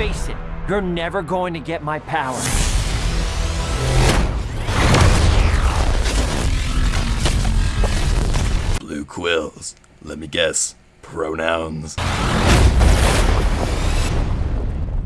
face it, you're never going to get my power. Blue quills. Let me guess. Pronouns.